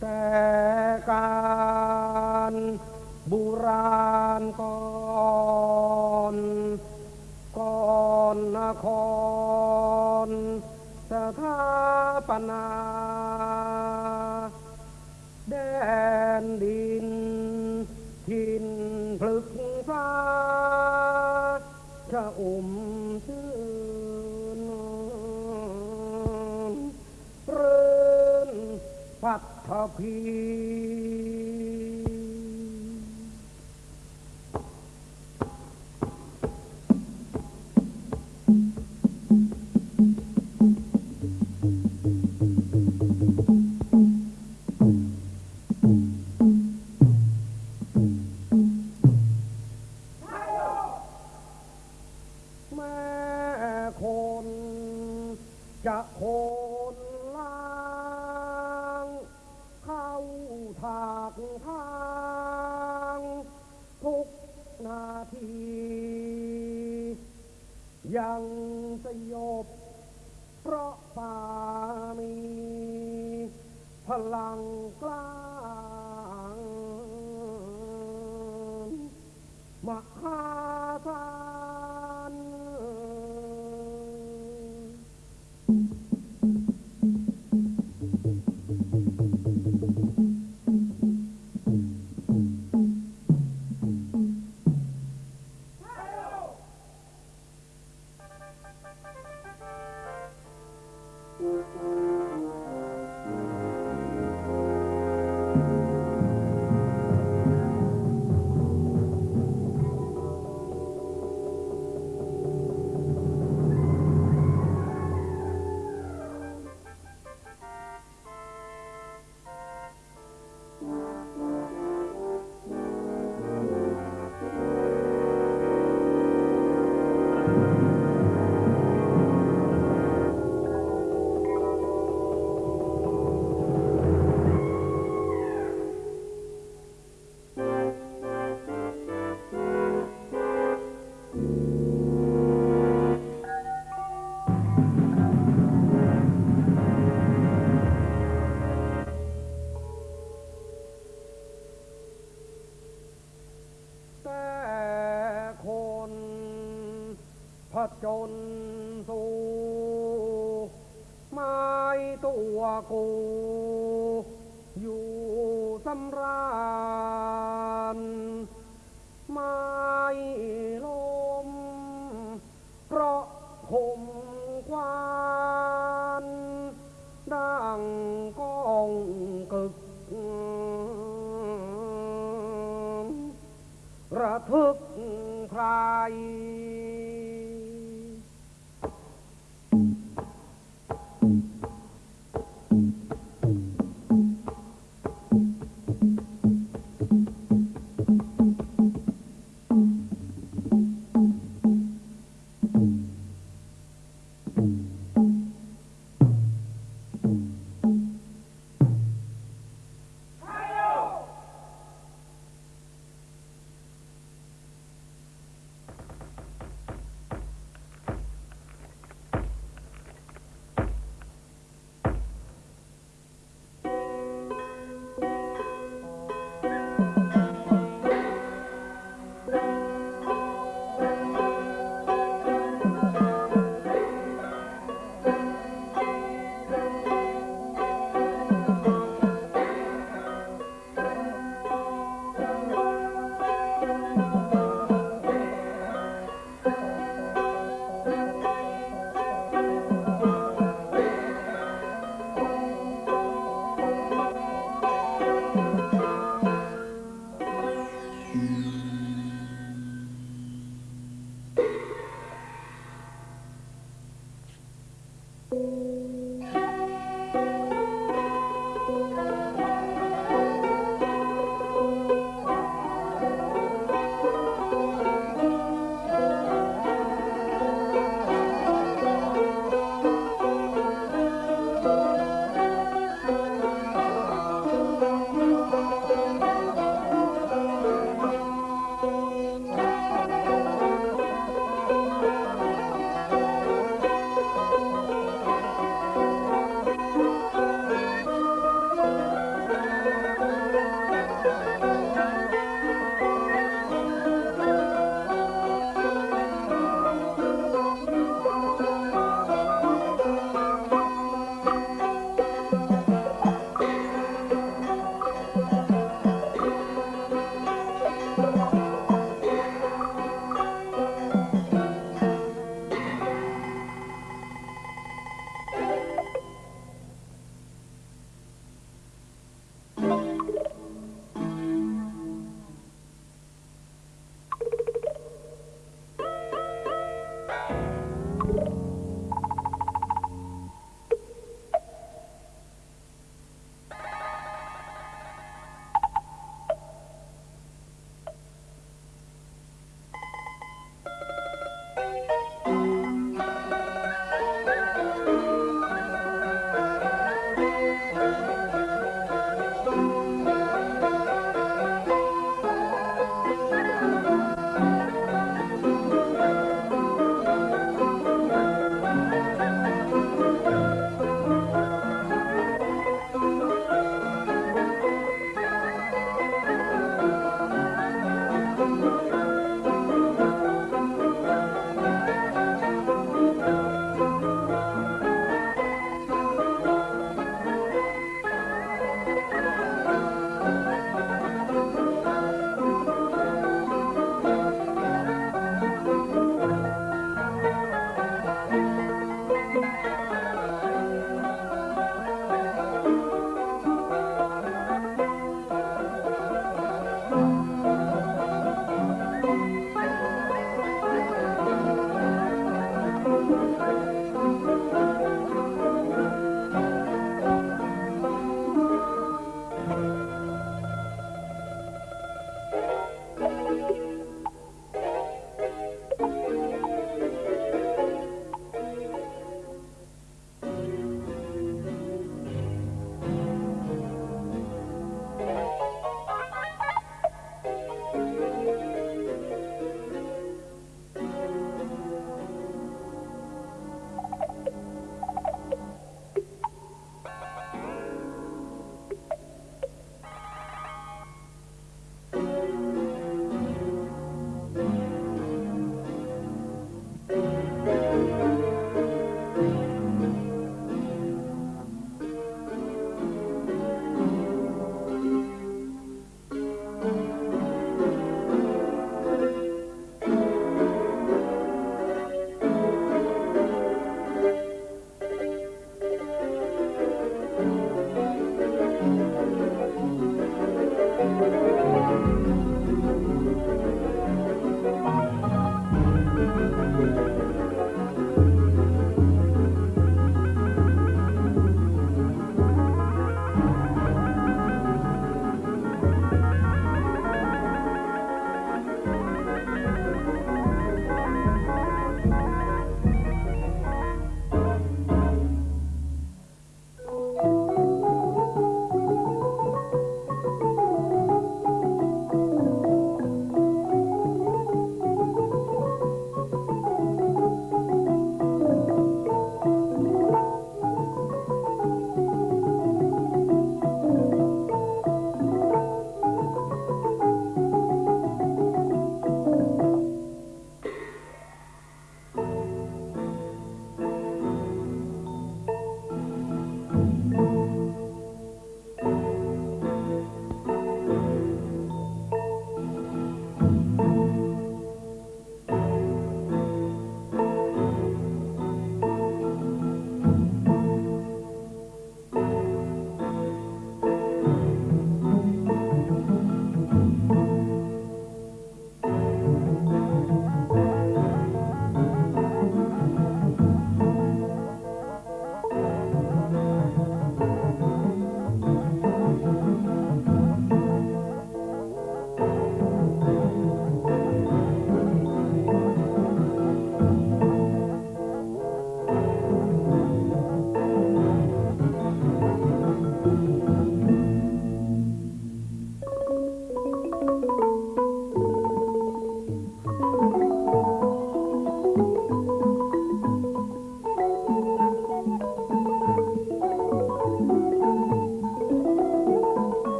tekan buran kon kon nakon sekapana den di peace. จนสู่ไม่ตัวกู อยู่สำร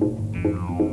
อ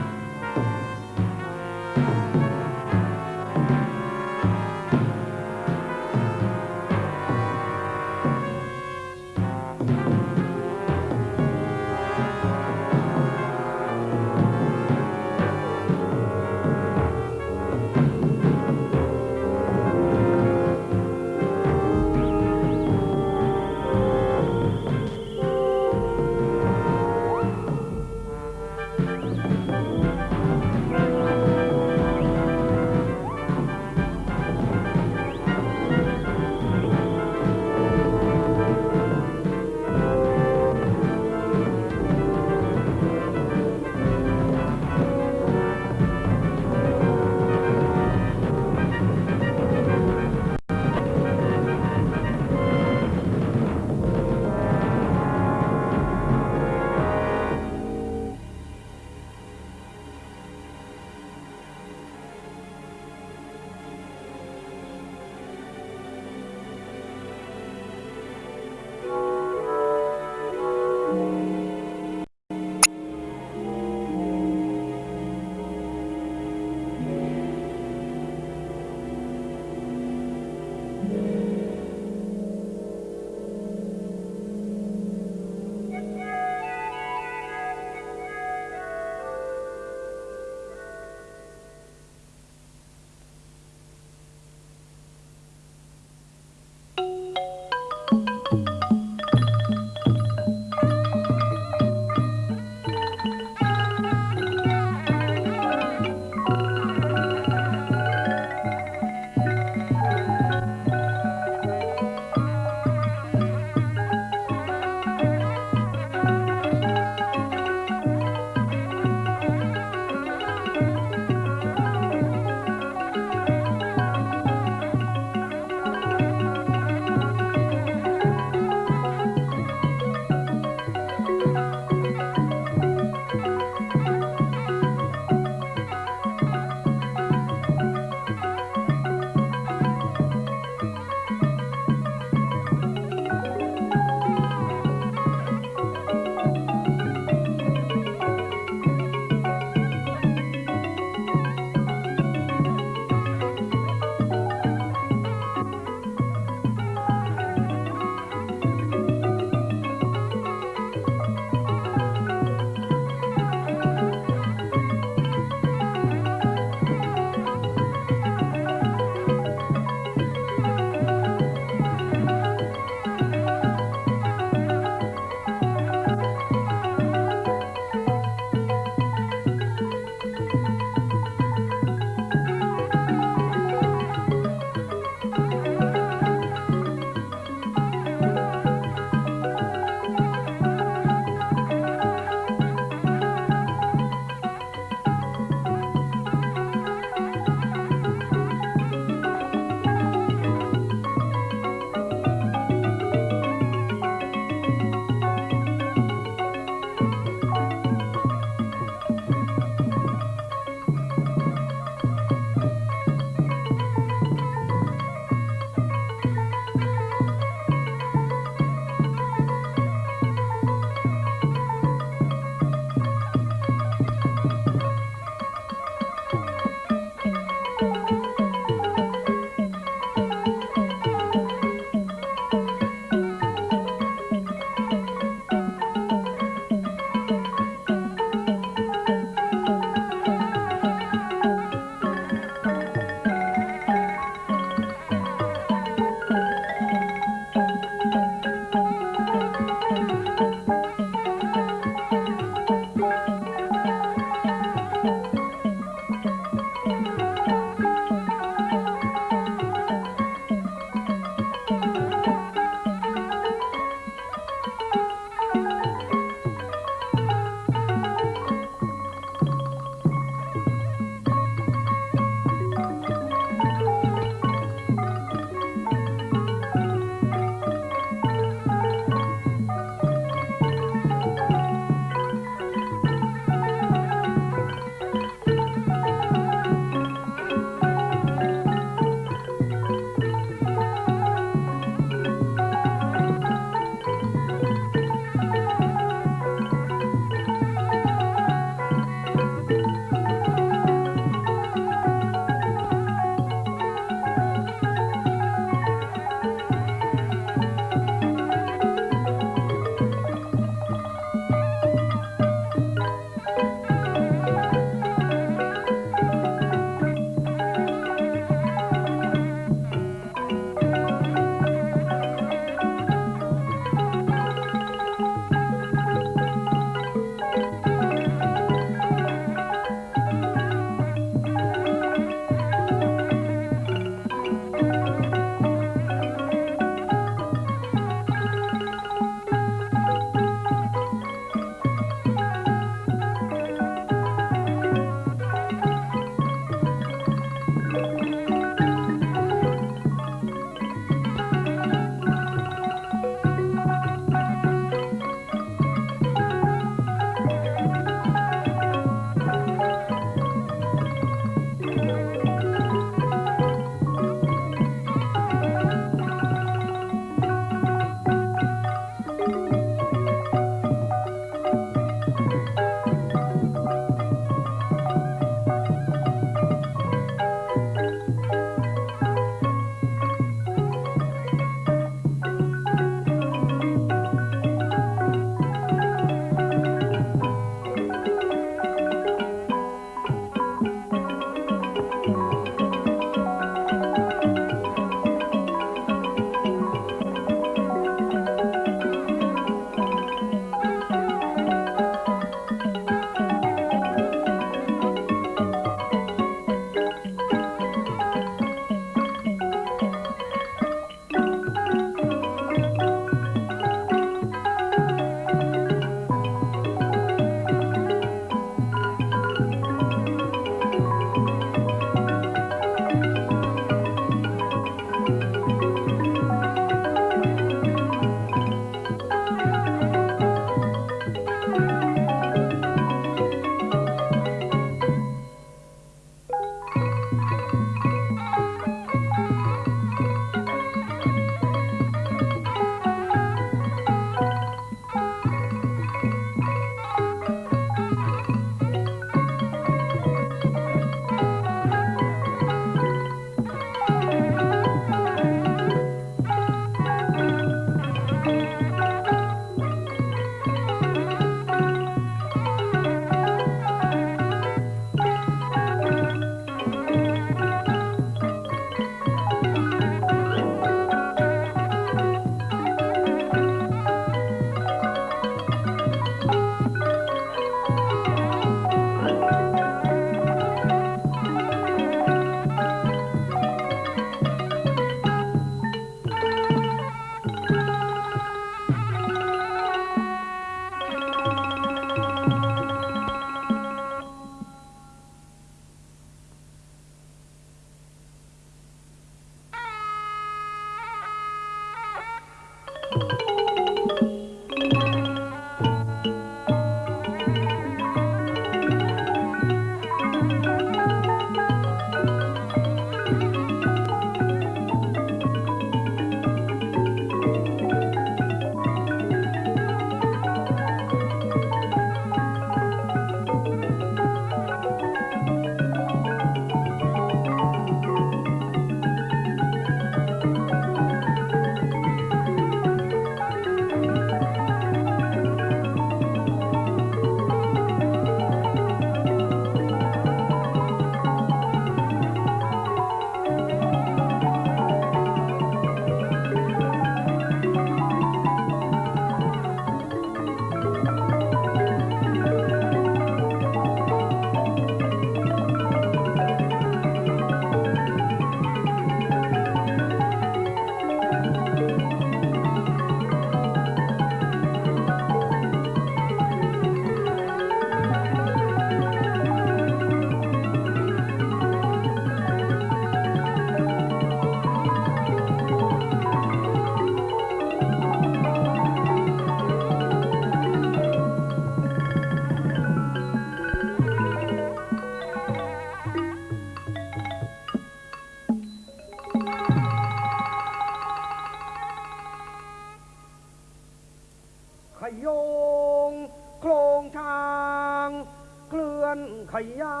ยา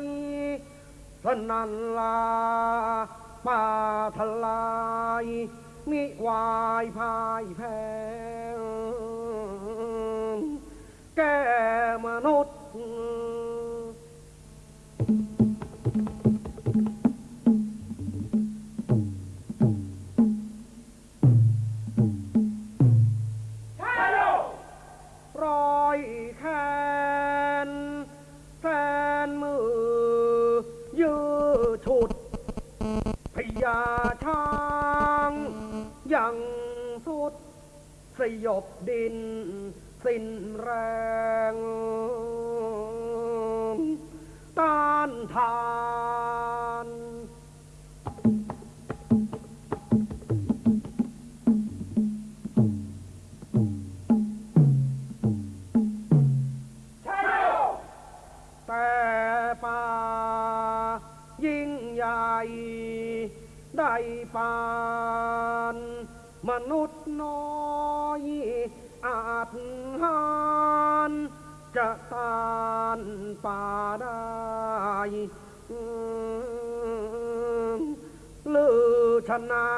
ยพระนันลาป่าทลายมิวายพายแพ้แก่มนุษย์ ยบดิน สิ้นแรงต้านทานแต่ป่ายิ่งใหญ่ได้ปาน มนุษย์น้อย หานจะต้านป่าได้ลือชนา